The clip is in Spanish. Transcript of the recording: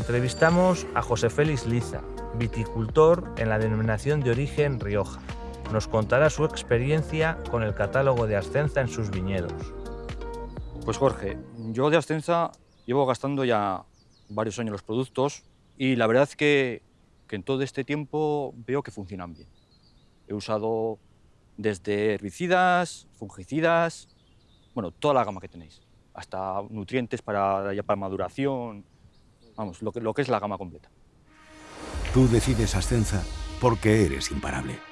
Entrevistamos a José Félix Liza, viticultor en la denominación de origen Rioja. Nos contará su experiencia con el catálogo de Ascenza en sus viñedos. Pues Jorge, yo de Ascenza llevo gastando ya varios años los productos y la verdad es que, que en todo este tiempo veo que funcionan bien. He usado desde herbicidas, fungicidas, bueno, toda la gama que tenéis, hasta nutrientes para, para maduración, vamos, lo que, es la gama completa. Tú decides Ascenza porque eres imparable.